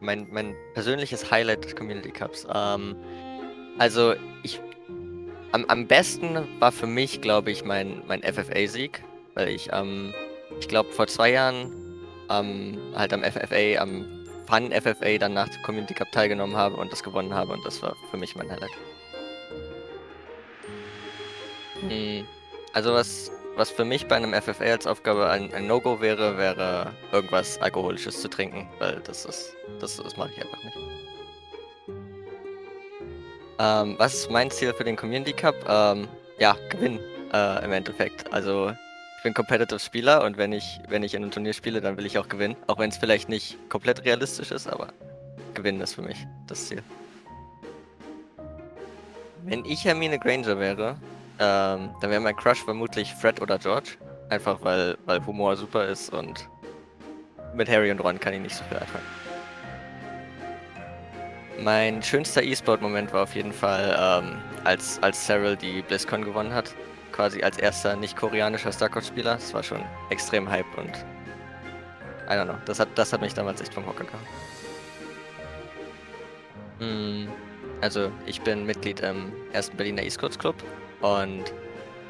mein, mein persönliches Highlight des Community Cups. Ähm, also ich am, am besten war für mich, glaube ich, mein, mein FFA-Sieg, weil ich ähm, ich glaube vor zwei Jahren ähm, halt am FFA, am Fun FFA dann nach dem Community Cup teilgenommen habe und das gewonnen habe und das war für mich mein Highlight. Hm, also was was für mich bei einem FFA als Aufgabe ein, ein No-Go wäre, wäre irgendwas Alkoholisches zu trinken, weil das ist, das, das mache ich einfach nicht. Ähm, was ist mein Ziel für den Community Cup? Ähm, ja, gewinnen äh, im Endeffekt. Also ich bin Competitive Spieler und wenn ich, wenn ich in einem Turnier spiele, dann will ich auch gewinnen. Auch wenn es vielleicht nicht komplett realistisch ist, aber gewinnen ist für mich das Ziel. Wenn ich Hermine Granger wäre, ähm, dann wäre mein Crush vermutlich Fred oder George. Einfach weil, weil Humor super ist und mit Harry und Ron kann ich nicht so viel anfangen. Mein schönster E-Sport-Moment war auf jeden Fall, ähm, als, als Cyril die BlizzCon gewonnen hat. Quasi als erster nicht-koreanischer StarCraft-Spieler. Das war schon extrem Hype und I don't know. Das hat, das hat mich damals echt vom Hocker gehauen. Mm, also, ich bin Mitglied im ersten Berliner E-Sports Club und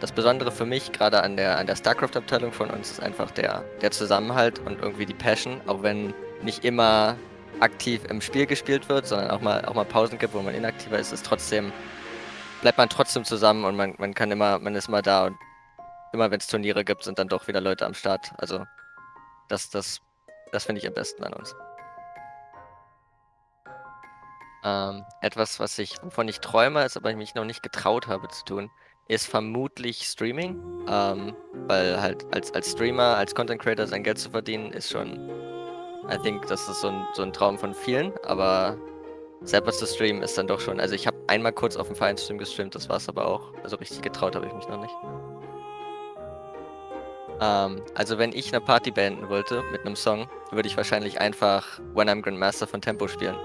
das Besondere für mich, gerade an der, an der StarCraft-Abteilung von uns, ist einfach der, der Zusammenhalt und irgendwie die Passion, auch wenn nicht immer aktiv im Spiel gespielt wird, sondern auch mal, auch mal Pausen gibt, wo man inaktiver ist, ist trotzdem, bleibt man trotzdem zusammen und man, man kann immer, man ist immer da und immer wenn es Turniere gibt, sind dann doch wieder Leute am Start. Also das, das, das finde ich am besten an uns. Ähm, etwas, was ich, wovon ich träume, ist aber ich mich noch nicht getraut habe zu tun, ist vermutlich Streaming. Ähm, weil halt als, als Streamer, als Content Creator sein Geld zu verdienen, ist schon, I think, das ist so ein, so ein Traum von vielen, aber selber zu streamen ist dann doch schon, also ich habe einmal kurz auf dem Vereinsstream gestreamt, das war es aber auch. Also richtig getraut habe ich mich noch nicht. Ähm, also wenn ich eine Party beenden wollte mit einem Song, würde ich wahrscheinlich einfach When I'm Grandmaster von Tempo spielen.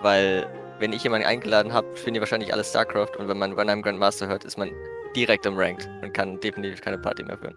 Weil wenn ich jemanden eingeladen habe, spielen die wahrscheinlich alle StarCraft und wenn man I'm Grandmaster hört, ist man direkt im Ranked und kann definitiv keine Party mehr führen.